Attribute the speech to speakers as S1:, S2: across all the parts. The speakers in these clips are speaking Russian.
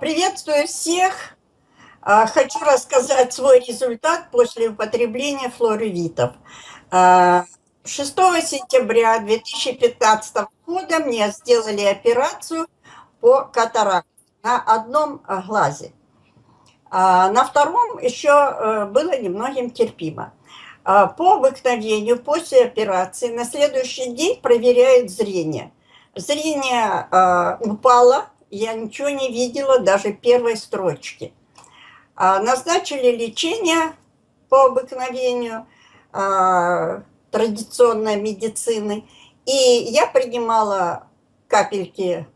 S1: Приветствую всех! А, хочу рассказать свой результат после употребления флоревитов. 6 а, сентября 2015 года мне сделали операцию по катаракту на одном глазе. А, на втором еще э, было немногим терпимо. По обыкновению после операции на следующий день проверяют зрение. Зрение упало я ничего не видела, даже первой строчки. А, назначили лечение по обыкновению а, традиционной медицины, и я принимала капельки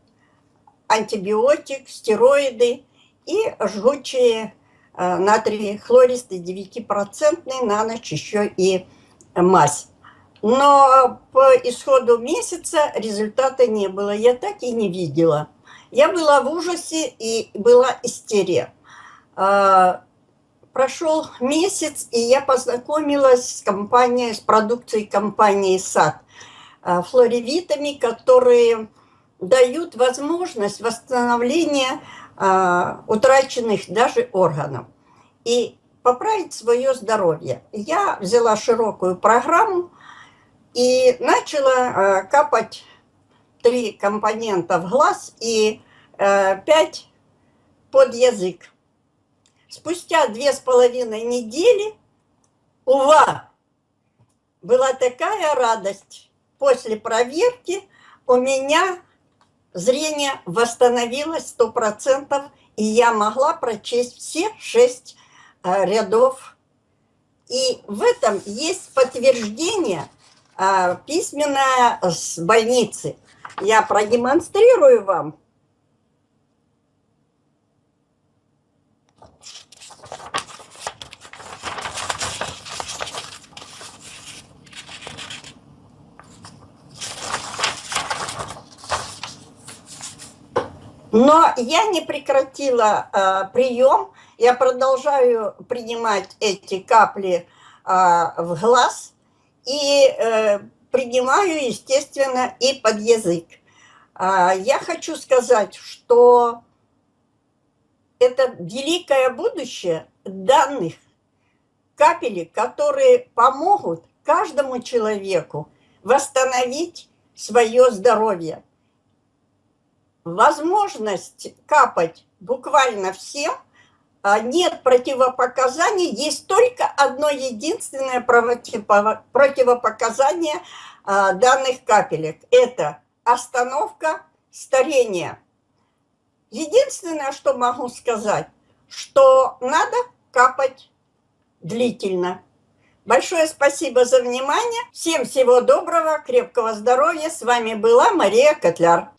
S1: антибиотик, стероиды и жгучие а, натрий хлористый 9% на ночь еще и мазь. Но по исходу месяца результата не было, я так и не видела. Я была в ужасе и была истерия. А, прошел месяц, и я познакомилась с компанией, с продукцией компании САД, а, флоревитами, которые дают возможность восстановления а, утраченных даже органов и поправить свое здоровье. Я взяла широкую программу и начала капать три компонента в глаз и э, пять под язык. Спустя две с половиной недели, ува, была такая радость. После проверки у меня зрение восстановилось сто процентов, и я могла прочесть все шесть э, рядов. И в этом есть подтверждение э, письменное с больницы. Я продемонстрирую вам. Но я не прекратила э, прием, я продолжаю принимать эти капли э, в глаз и э, принимаю, естественно, и под язык. А, я хочу сказать, что это великое будущее данных капелек, которые помогут каждому человеку восстановить свое здоровье. Возможность капать буквально всем – а, нет противопоказаний, есть только одно единственное противопоказание а, данных капелек. Это остановка старения. Единственное, что могу сказать, что надо капать длительно. Большое спасибо за внимание. Всем всего доброго, крепкого здоровья. С вами была Мария Котляр.